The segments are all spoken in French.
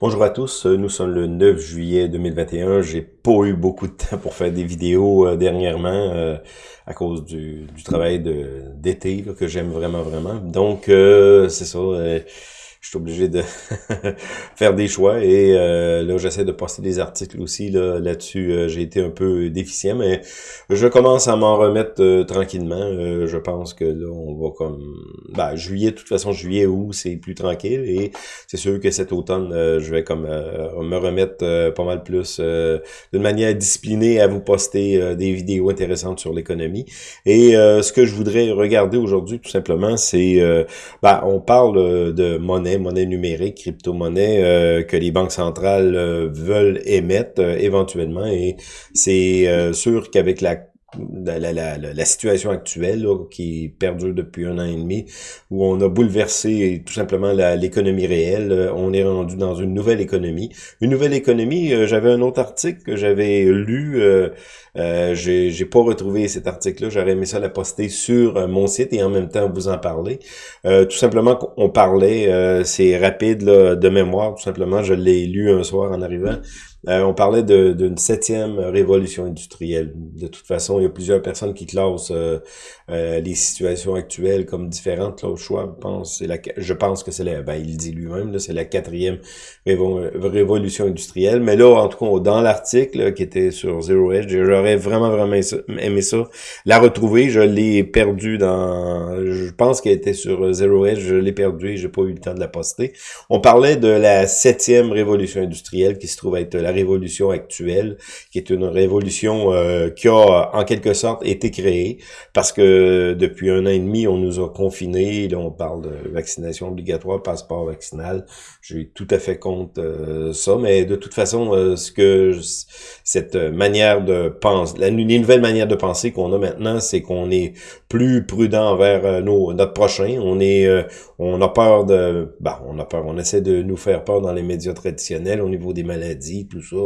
Bonjour à tous, nous sommes le 9 juillet 2021. J'ai pas eu beaucoup de temps pour faire des vidéos euh, dernièrement euh, à cause du, travail d'été que j'aime vraiment vraiment. Donc euh, c'est ça je suis obligé de faire des choix et euh, là j'essaie de poster des articles aussi là là-dessus. Euh, j'ai été un peu déficient mais je commence à m'en remettre euh, tranquillement. Je pense que là on va comme ben, juillet de toute façon juillet août c'est plus tranquille et c'est sûr que cet automne je vais comme me remettre pas mal plus d'une manière disciplinée à vous poster des vidéos intéressantes sur l'économie. Et ce que je voudrais regarder aujourd'hui tout simplement c'est ben, on parle de monnaie monnaie, numérique, crypto-monnaie euh, que les banques centrales euh, veulent émettre euh, éventuellement. Et c'est sûr qu'avec la la, la, la, la, situation actuelle qui perdure depuis un an et demi, où on a bouleversé tout simplement l'économie réelle. On est rendu dans une nouvelle économie. Une nouvelle économie, j'avais un autre article que j'avais lu, euh, euh, j'ai pas retrouvé cet article-là, j'aurais aimé ça la poster sur mon site et en même temps vous en parler. tout simplement qu'on parlait, c'est rapide de mémoire, tout simplement, je l'ai lu un soir en arrivant, euh, on parlait d'une septième révolution industrielle. De toute façon, il y a plusieurs personnes qui classent euh, euh, les situations actuelles comme différentes. Choix, je pense, la, je pense que c'est la, ben, il dit lui-même, c'est la quatrième révolution industrielle. Mais là, en tout cas, dans l'article qui était sur Zero Edge, j'aurais vraiment, vraiment aimé ça. La retrouver, je l'ai perdu dans... Je pense qu'elle était sur Zero Edge, je l'ai perdu et j'ai pas eu le temps de la poster. On parlait de la septième révolution industrielle qui se trouve être la révolution actuelle, qui est une révolution euh, qui a en quelque sorte été créée parce que depuis un an et demi, on nous a confinés. Là, on parle de vaccination obligatoire, passeport vaccinal. J'ai tout à fait contre euh, ça, mais de toute façon, euh, ce que cette manière de penser, la nouvelle manière de penser qu'on a maintenant, c'est qu'on est plus prudent envers nos, notre prochain. On est, on a peur de, bah, on a peur, on essaie de nous faire peur dans les médias traditionnels au niveau des maladies, ça.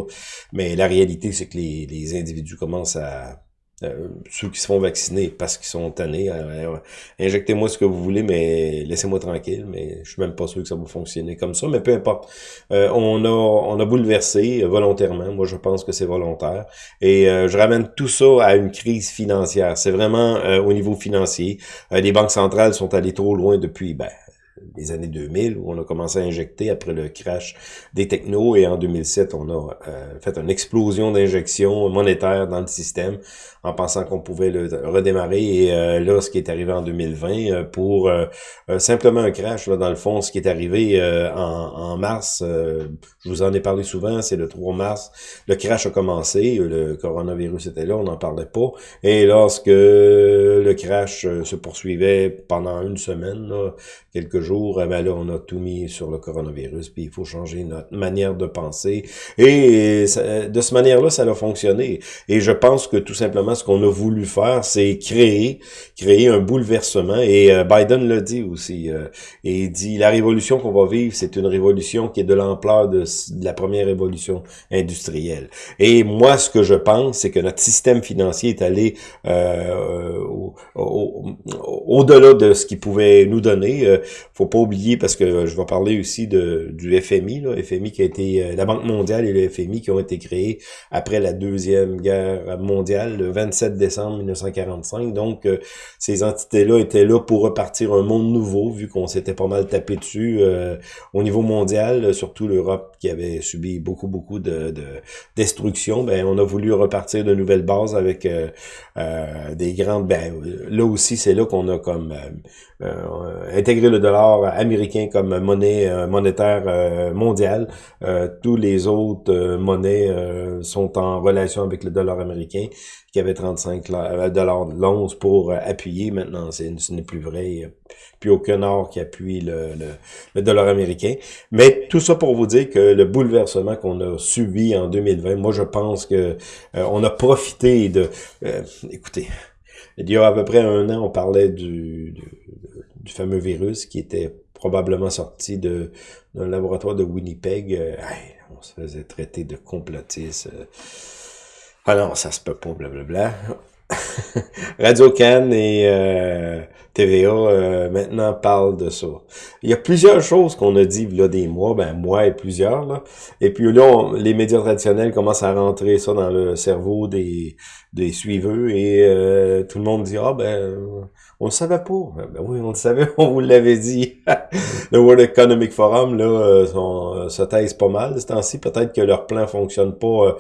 Mais la réalité, c'est que les, les individus commencent à euh, ceux qui se font vacciner parce qu'ils sont tannés. Euh, injectez-moi ce que vous voulez, mais laissez-moi tranquille. Mais je suis même pas sûr que ça va fonctionner comme ça. Mais peu importe. Euh, on a on a bouleversé volontairement. Moi, je pense que c'est volontaire. Et je ramène tout ça à une crise financière. C'est vraiment au niveau financier. les banques centrales sont allées trop loin depuis ben, les années 2000 où on a commencé à injecter après le crash des technos et en 2007 on a euh, fait une explosion d'injection monétaire dans le système en pensant qu'on pouvait le redémarrer. Et euh, là ce qui est arrivé en 2020 euh, pour simplement un crash là, dans le fond ce qui est arrivé en, en, mars je vous en ai parlé souvent c'est le 3 mars. Le crash a commencé le coronavirus était là on n'en parlait pas. Et lorsque le crash se poursuivait pendant une semaine là, quelques jours, eh ben on a tout mis sur le coronavirus, puis il faut changer notre manière de penser. Et de cette manière-là, ça a fonctionné. Et je pense que tout simplement, ce qu'on a voulu faire, c'est créer, créer un bouleversement. Et euh, Biden l'a dit aussi. Euh, et il dit, la révolution qu'on va vivre, c'est une révolution qui est de l'ampleur de, la première révolution industrielle. Et moi, ce que je pense, c'est que notre système financier est allé euh, au-delà de ce qu'il pouvait nous donner. Euh, pas oublier, parce que je vais parler aussi de, du FMI, là, FMI qui a été, euh, la Banque mondiale et le FMI qui ont été créés après la Deuxième Guerre mondiale, le 27 décembre 1945. Donc, euh, ces entités-là étaient là pour repartir un monde nouveau, vu qu'on s'était pas mal tapé dessus euh, au niveau mondial, surtout l'Europe qui avait subi beaucoup, beaucoup de, de destruction. Ben, on a voulu repartir de nouvelles bases avec des grandes... Ben, là aussi, c'est là qu'on a comme intégré le dollar américain comme monnaie euh, monétaire euh, mondiale. Euh, tous les autres monnaies sont en relation avec le dollar américain qui avait 35 dollars l'once pour appuyer. Maintenant, ce n'est plus vrai. Il n'y a plus aucun or qui appuie le, le, dollar américain. Mais tout ça pour vous dire que le bouleversement qu'on a subi en 2020, moi je pense que on a profité de... écoutez, il y a à peu près un an, on parlait du, du fameux virus qui était probablement sorti d'un laboratoire de Winnipeg. Euh, on se faisait traiter de complotiste. Euh. Ah non, ça se peut pas, blablabla. Radio Cannes et euh, TVA euh, maintenant parlent de ça. Il y a plusieurs choses qu'on a dit là des mois, ben moi et plusieurs là. Et puis là, les médias traditionnels commencent à rentrer ça dans le cerveau des des suiveux et tout le monde dit ah ben on le savait pas. Ben oui, on le savait, on vous l'avait dit. le World Economic Forum là euh, son, se taise pas mal de ce temps-ci. Peut-être que leur plan fonctionne pas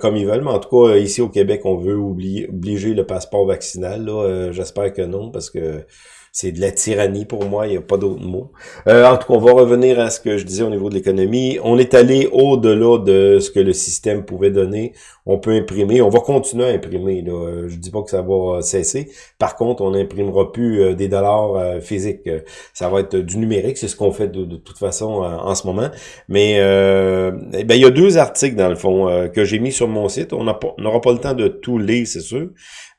comme ils veulent, mais en tout cas ici au Québec, on veut oublier, obliger le passeport vaccinal. J'espère que non parce que c'est de la tyrannie pour moi, il n'y a pas d'autre mot. Euh, en tout cas, on va revenir à ce que je disais au niveau de l'économie. On est allé au-delà de ce que le système pouvait donner. On peut imprimer, on va continuer à imprimer. Là. Je dis pas que ça va cesser. Par contre, on n'imprimera plus euh, des dollars euh, physiques. Ça va être du numérique, c'est ce qu'on fait de, toute façon en ce moment. Mais eh ben, il y a deux articles, dans le fond, que j'ai mis sur mon site. On n'aura pas le temps de tout lire, c'est sûr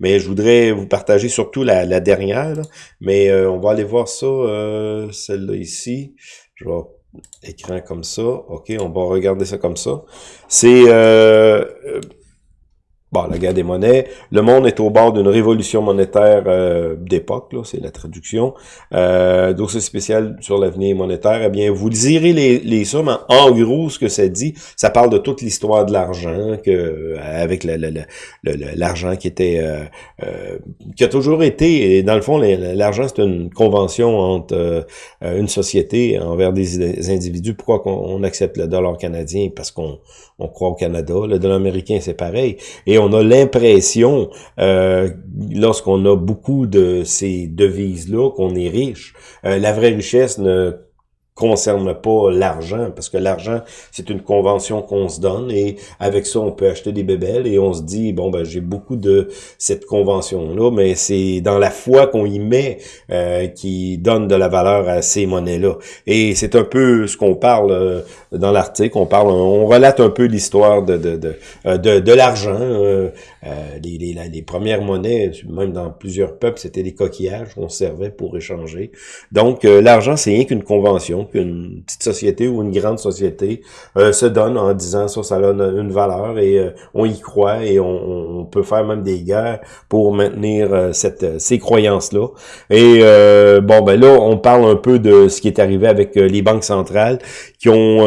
mais je voudrais vous partager surtout la, la dernière. Mais euh, on va aller voir ça, euh, celle-là ici. Je vais écran comme ça. OK, on va regarder ça comme ça. C'est euh, Bon, la guerre des monnaies. Le monde est au bord d'une révolution monétaire euh, d'époque, là, c'est la traduction. Euh, dossier spécial sur l'avenir monétaire. Eh bien, vous lirez les, les sommes. En, gros, ce que ça dit, ça parle de toute l'histoire de l'argent, que avec l'argent qui était euh, euh, qui a toujours été. Et dans le fond, l'argent, c'est une convention entre euh, une société envers des, individus. Pourquoi on accepte le dollar canadien? Parce qu'on on croit au Canada. Le dollar américain, c'est pareil. On a l'impression, euh, lorsqu'on a beaucoup de ces devises-là, qu'on est riche. Euh, la vraie richesse ne concerne pas l'argent, parce que l'argent, c'est une convention qu'on se donne, et avec ça, on peut acheter des bébelles, et on se dit, bon, ben j'ai beaucoup de cette convention-là, mais c'est dans la foi qu'on y met euh, qui donne de la valeur à ces monnaies-là. Et c'est un peu ce qu'on parle euh, dans l'article, on parle, on relate un peu l'histoire de, de, de, euh, de, l'argent, les, les, les, premières monnaies, même dans plusieurs peuples, c'était des coquillages qu'on servait pour échanger. Donc, l'argent, c'est rien qu'une convention qu'une petite société ou une grande société euh, se donne en disant ça, ça a une valeur et euh, on y croit et on, peut faire même des guerres pour maintenir euh, cette, ces croyances-là. Et bon, ben là, on parle un peu de ce qui est arrivé avec les banques centrales qui ont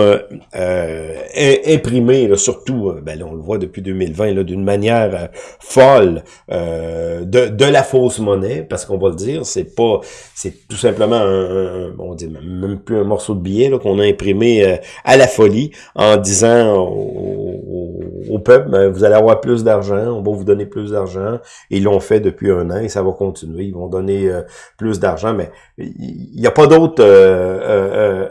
imprimé, surtout, ben là, on le voit depuis 2020, d'une manière folle, de, de la fausse monnaie, parce qu'on va le dire, c'est pas, c'est tout simplement un, on dit même plus un morceau de billet qu'on a imprimé euh, à la folie en disant au, peuple, ben, vous allez avoir plus d'argent, on va vous donner plus d'argent. Ils l'ont fait depuis un an et ça va continuer. Ils vont donner euh, plus d'argent, mais il n'y a pas d'autre euh,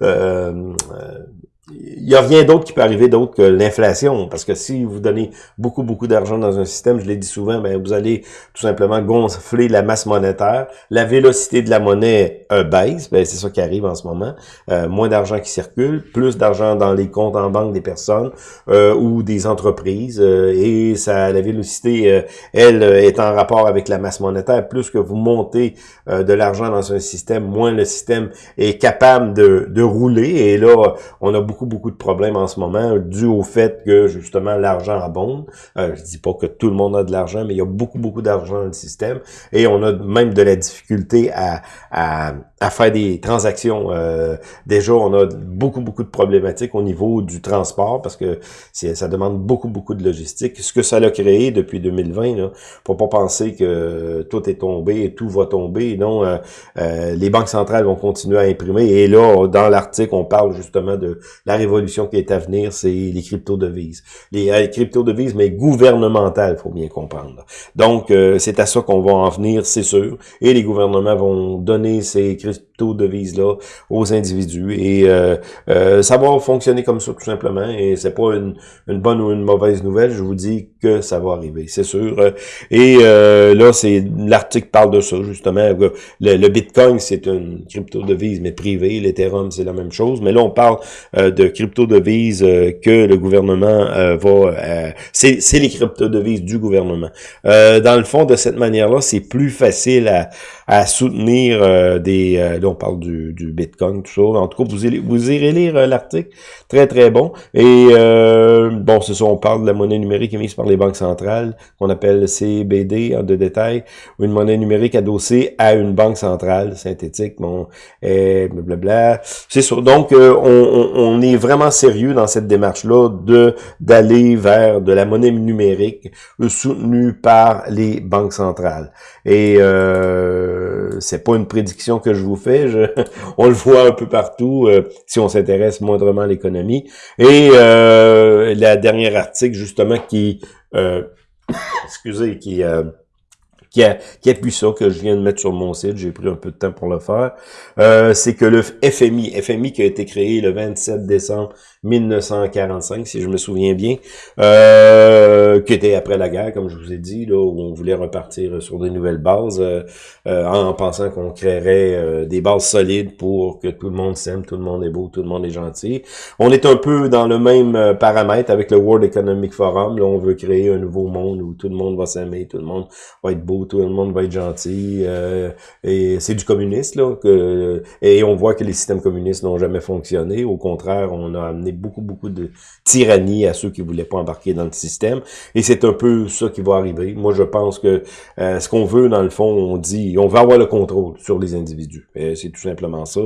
il n'y a rien d'autre qui peut arriver d'autre que l'inflation, parce que si vous donnez beaucoup, beaucoup d'argent dans un système, je l'ai dit souvent, ben vous allez tout simplement gonfler la masse monétaire, la vélocité de la monnaie euh, baisse, ben c'est ça qui arrive en ce moment, euh, moins d'argent qui circule, plus d'argent dans les comptes en banque des personnes euh, ou des entreprises, et ça, la vélocité, elle, est en rapport avec la masse monétaire, plus que vous montez de l'argent dans un système, moins le système est capable de, de rouler, et là, on a beaucoup beaucoup, de problèmes en ce moment, dû au fait que, justement, l'argent abonde. Euh, je dis pas que tout le monde a de l'argent, mais il y a beaucoup, beaucoup d'argent dans le système. Et on a même de la difficulté à, à, à faire des transactions. Euh, déjà, on a beaucoup, beaucoup de problématiques au niveau du transport, parce que ça demande beaucoup, beaucoup de logistique. Ce que ça a créé depuis 2020, là, faut pas penser que tout est tombé et tout va tomber. Non, euh, euh, les banques centrales vont continuer à imprimer. Et là, dans l'article, on parle justement de la révolution qui est à venir, c'est les crypto-devises. Les, euh, crypto-devises, mais gouvernementales, faut bien comprendre. Donc, euh, c'est à ça qu'on va en venir, c'est sûr. Et les gouvernements vont donner ces just aux individus. Et euh, ça va fonctionner comme ça, tout simplement. Et c'est pas une, bonne ou une mauvaise nouvelle. Je vous dis que ça va arriver, c'est sûr. Et là, c'est l'article parle de ça, justement. Le, Bitcoin, c'est une crypto-devise, mais privée. L'Ethereum, c'est la même chose. Mais là, on parle de de crypto-devises euh, que le gouvernement euh, va... Euh, c'est les crypto-devises du gouvernement. dans le fond, de cette manière-là, c'est plus facile à soutenir des... on parle du, Bitcoin, tout ça. En tout cas, vous, irez, lire euh, l'article. Très, très bon. Et euh, bon, c'est ça, on parle de la monnaie numérique émise par les banques centrales, qu'on appelle CBD en de détail, une monnaie numérique adossée à une banque centrale synthétique, bon, et blablabla. C'est sûr. Donc, euh, on, on, est vraiment sérieux dans cette démarche-là de d'aller vers de la monnaie numérique soutenue par les banques centrales. Et euh, c'est pas une prédiction que je vous fais, on le voit un peu partout euh, si on s'intéresse moindrement à l'économie. Et euh, la dernière article justement qui, euh, excusez, qui qui, a, qui appuie ça, que je viens de mettre sur mon site, j'ai pris un peu de temps pour le faire, euh, c'est que le FMI, FMI qui a été créé le 27 décembre 1945, si je me souviens bien, euh, qui était après la guerre, comme je vous ai dit, là, où on voulait repartir sur des nouvelles bases, euh, euh, en pensant qu'on créerait des bases solides pour que tout le monde s'aime, tout le monde est beau, tout le monde est gentil. On est un peu dans le même paramètre avec le World Economic Forum, là, on veut créer un nouveau monde où tout le monde va s'aimer, tout le monde va être beau, tout le monde va être gentil, et c'est du communiste, là, que, et on voit que les systèmes communistes n'ont jamais fonctionné, au contraire, on a amené beaucoup, beaucoup de tyrannie à ceux qui voulaient pas embarquer dans le système. Et c'est un peu ça qui va arriver. Moi, je pense que euh, ce qu'on veut, dans le fond, on dit, on veut avoir le contrôle sur les individus. C'est tout simplement ça.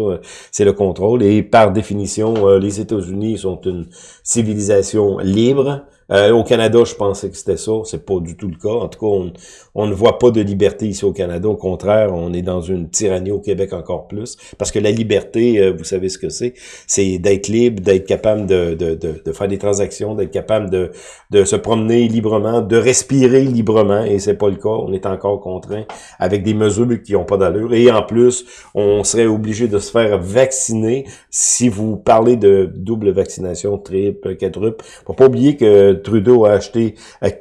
C'est le contrôle. Et par définition, euh, les États-Unis sont une civilisation libre. Euh, au Canada, je pensais que c'était ça. C'est pas du tout le cas. En tout cas, on, ne voit pas de liberté ici au Canada. Au contraire, on est dans une tyrannie au Québec encore plus. Parce que la liberté, euh, vous savez ce que c'est. C'est d'être libre, d'être capable de, de, de, faire des transactions, d'être capable de, de se promener librement, de respirer librement. Et c'est pas le cas. On est encore contraint avec des mesures qui n'ont pas d'allure. Et en plus, on serait obligé de se faire vacciner si vous parlez de double vaccination, triple, quadruple. Faut pas oublier que Trudeau a acheté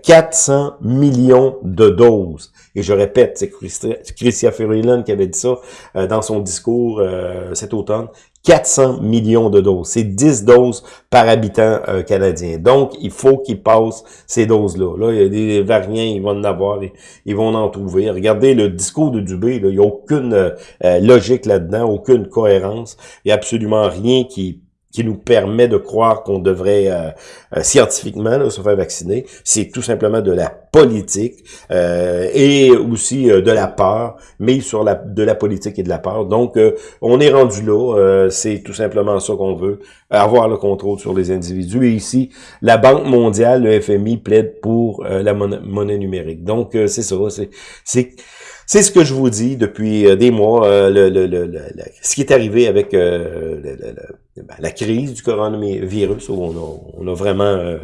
400 euh, millions de doses. Et je répète, c'est Chrystia Freeland qui avait dit ça euh, dans son discours euh, cet automne. 400 millions de doses. C'est 10 doses par habitant canadien. Donc, il faut qu'ils passent ces doses-là. Là, il y a des variants, ils vont en avoir, ils vont en trouver. Regardez le discours de Dubé, il n'y a aucune logique là-dedans, aucune cohérence. Il n'y a absolument rien qui qui nous permet de croire qu'on devrait euh, euh, scientifiquement se faire vacciner. C'est tout simplement de la politique euh, et aussi de la peur, mais sur la de la politique et de la peur. Donc, on est rendu là. c'est tout simplement ça qu'on veut, avoir le contrôle sur les individus. Et ici, la Banque mondiale, le FMI, plaide pour la monnaie, numérique. Donc, c'est ça. C'est c'est ce que je vous dis depuis euh, des mois, euh, le, le, le, ce qui est arrivé avec euh, ben, la crise du coronavirus, où on a, vraiment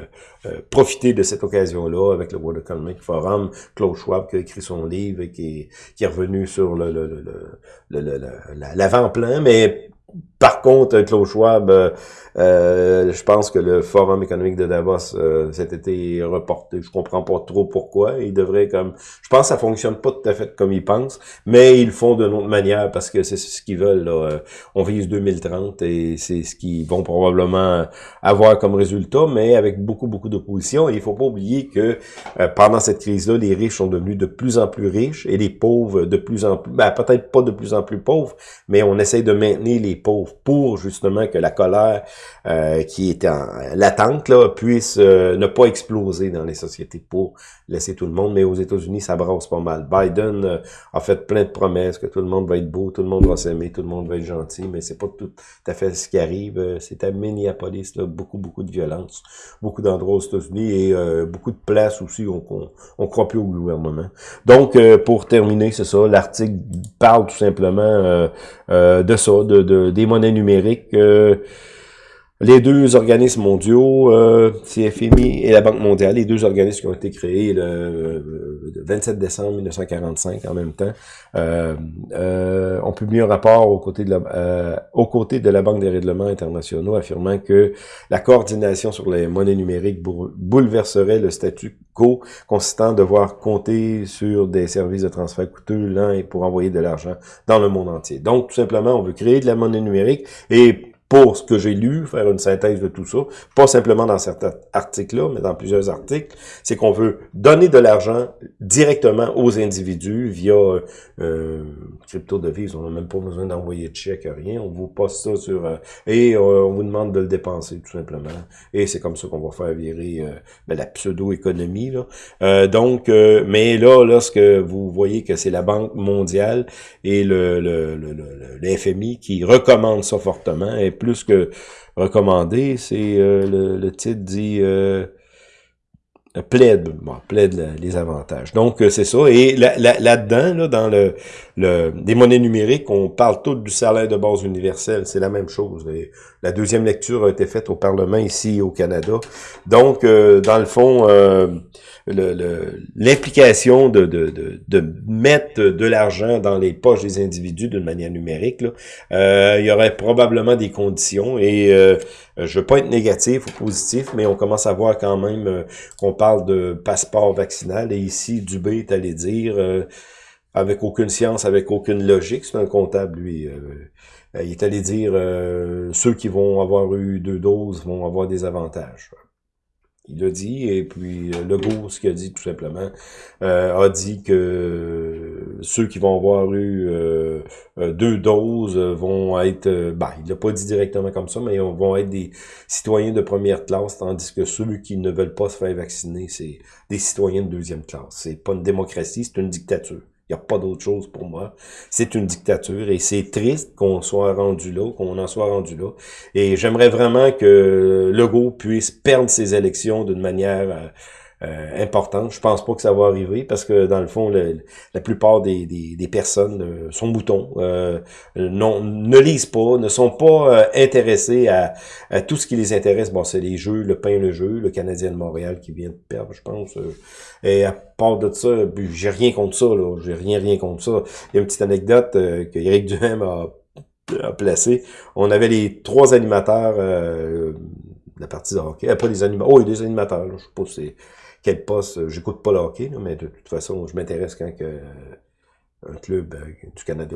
profité de cette occasion-là avec le World Economic Forum, Klaus Schwab qui a écrit son livre et qui, qui est revenu sur le, l'avant-plan, mais par contre, Klaus Schwab, euh, euh, je pense que le Forum économique de Davos euh, cet été reporté. Je comprends pas trop pourquoi. Il devrait comme... Je pense que ça fonctionne pas tout à fait comme ils pensent, mais ils le font d'une autre manière parce que c'est ce qu'ils veulent. Là. On vise 2030 et c'est ce qu'ils vont probablement avoir comme résultat, mais avec beaucoup, beaucoup d'opposition. Il faut pas oublier que pendant cette crise-là, les riches sont devenus de plus en plus riches et les pauvres de plus en plus... Ben, peut-être pas de plus en plus pauvres, mais on essaie de maintenir les pauvres pour justement que la colère euh, qui est en latente là, puisse euh, ne pas exploser dans les sociétés pour laisser tout le monde. Mais aux États-Unis, ça brasse pas mal. Biden euh, a fait plein de promesses que tout le monde va être beau, tout le monde va s'aimer, tout le monde va être gentil, mais c'est pas tout à fait ce qui arrive. C'est à Minneapolis, là, beaucoup, beaucoup de violence, beaucoup d'endroits aux États-Unis et beaucoup de places aussi où on, on, croit plus au gouvernement. Donc, pour terminer, c'est ça, l'article parle tout simplement de ça, de, de des monnaies numériques. Euh, les deux organismes mondiaux, euh, CFMI et la Banque mondiale, les deux organismes qui ont été créés le, 27 euh, décembre 1945 en même temps, euh, euh, ont publié un rapport aux côtés de la, aux côtés de la Banque des règlements internationaux affirmant que la coordination sur les monnaies numériques bouleverserait le statut quo consistant de devoir compter sur des services de transfert coûteux, lents pour envoyer de l'argent dans le monde entier. Donc, tout simplement, on veut créer de la monnaie numérique et pour ce que j'ai lu, faire une synthèse de tout ça, pas simplement dans certains articles-là, mais dans plusieurs articles, c'est qu'on veut donner de l'argent directement aux individus via euh, crypto devise. On n'a même pas besoin d'envoyer de chèque, rien. On vous poste ça sur... Euh, et euh, on vous demande de le dépenser, tout simplement. Et c'est comme ça qu'on va faire virer euh, ben, la pseudo-économie. Là. donc, mais là, lorsque vous voyez que c'est la Banque mondiale et le, le, le, le, FMI qui recommande ça fortement, plus que recommandé, c'est le, le, titre dit plaide, bon, plaide les avantages. Donc, c'est ça. Et là-dedans, là, dans le, le, des monnaies numériques, on parle tout du salaire de base universel. C'est la même chose. la deuxième lecture a été faite au Parlement ici au Canada. Donc, dans le fond, l'implication de, de, de, mettre de l'argent dans les poches des individus d'une manière numérique, euh, il y aurait probablement des conditions et euh, je veux pas être négatif ou positif, mais on commence à voir quand même euh, qu'on parle de passeport vaccinal et ici Dubé est allé dire euh, avec aucune science, avec aucune logique, c'est un comptable lui. il est allé dire ceux qui vont avoir eu deux doses vont avoir des avantages. Il l'a dit, et puis euh, Legault, ce qu'il a dit tout simplement, euh, a dit que ceux qui vont avoir eu euh, deux doses vont être, bah, il l'a pas dit directement comme ça, mais vont être des citoyens de première classe, tandis que ceux qui ne veulent pas se faire vacciner, c'est des citoyens de deuxième classe. C'est pas une démocratie, c'est une dictature. Il n'y a pas d'autre chose pour moi. C'est une dictature et c'est triste qu'on soit rendu là, qu'on en soit rendu là. Et j'aimerais vraiment que Legault puisse perdre ses élections d'une manière euh, euh, importante. Je pense pas que ça va arriver parce que dans le fond, la plupart des, des, personnes euh, sont boutons, euh, non, ne lisent pas, ne sont pas intéressés à, à, tout ce qui les intéresse. Bon, c'est les jeux, le pain, le jeu, le Canadien de Montréal qui vient de perdre, je pense. et à part de ça, j'ai rien contre ça, là. J'ai rien, rien contre ça. Il y a une petite anecdote que Eric Duhem a, a placée. On avait les trois animateurs la partie de hockey. Pas les animateurs. Oh, a des animateurs, là. je sais pas si quel poste, euh, j'écoute pas le hockey, mais de toute façon, je m'intéresse quand euh, un club euh, du Canada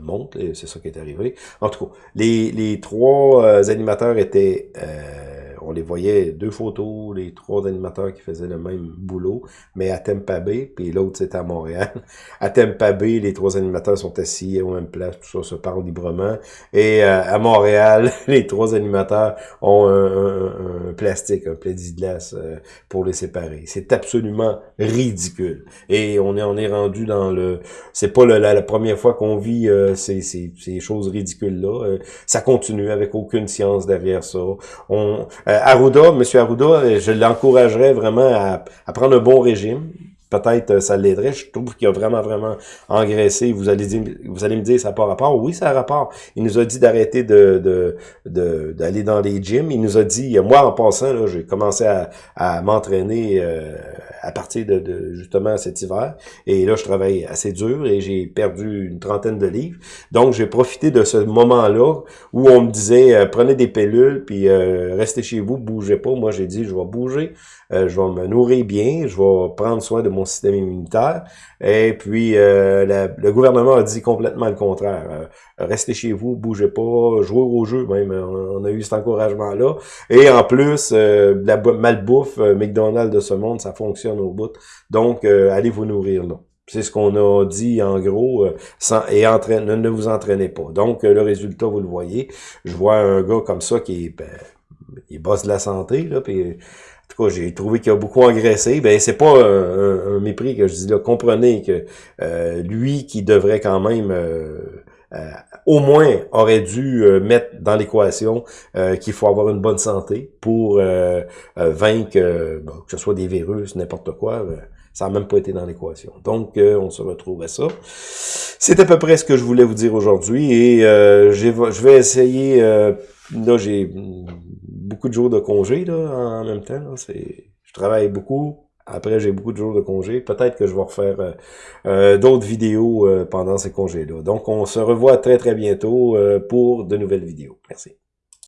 monte, et c'est ça qui est arrivé. En tout cas, les trois animateurs étaient on les voyait, deux photos, les trois animateurs qui faisaient le même boulot, mais à Tampa Bay, puis l'autre c'était à Montréal. À Tampa Bay, les trois animateurs sont assis au même place, tout ça se parle librement. Et euh, à Montréal, les trois animateurs ont un, plastique, un plexiglas euh, pour les séparer. C'est absolument ridicule. Et on est, on est rendu dans le... C'est pas la, première fois qu'on vit euh, ces, choses ridicules-là. ça continue avec aucune science derrière ça. Arruda, M. Arruda, je l'encouragerais vraiment à, prendre un bon régime peut-être euh, ça l'aiderait. Je trouve qu'il a vraiment, vraiment engraissé. Vous allez vous allez me dire, ça n'a pas rapport. Oui, ça a rapport. Il nous a dit d'arrêter de, d'aller dans les gyms. Il nous a dit, moi, en passant, j'ai commencé à, à m'entraîner euh, à partir de, justement cet hiver. Et là, je travaille assez dur et j'ai perdu une trentaine de livres. Donc, j'ai profité de ce moment-là où on me disait, euh, prenez des pilules, puis restez chez vous, bougez pas. Moi, j'ai dit, je vais bouger. je vais me nourrir bien, je vais prendre soin de mon système immunitaire. Et puis, euh, le gouvernement a dit complètement le contraire. Euh, restez chez vous, bougez pas, jouez au jeu même. On a eu cet encouragement-là. Et en plus, euh, la malbouffe, McDonald's de ce monde, ça fonctionne Donc, allez vous nourrir là. C'est ce qu'on a dit en gros, sans, et entraîne, ne, vous entraînez pas. Donc, le résultat, vous le voyez. Je vois un gars comme ça qui est, ben, il bosse de la santé, là, puis tout cas, j'ai trouvé qu'il a beaucoup engraissé. Ben, c'est pas un, mépris que je dis là. Comprenez que euh, lui qui devrait quand même euh, euh, au moins aurait dû mettre dans l'équation qu'il faut avoir une bonne santé pour vaincre que ce soit des virus, n'importe quoi. ça n'a même pas été dans l'équation. Donc, on se retrouve à ça. C'est à peu près ce que je voulais vous dire aujourd'hui et je vais essayer... là, j'ai beaucoup de jours de congé là, en même temps. Là, je travaille beaucoup. Après, j'ai beaucoup de jours de congé. Peut-être que je vais refaire euh, euh, d'autres vidéos euh, pendant ces congés-là. Donc, on se revoit très, très bientôt pour de nouvelles vidéos. Merci.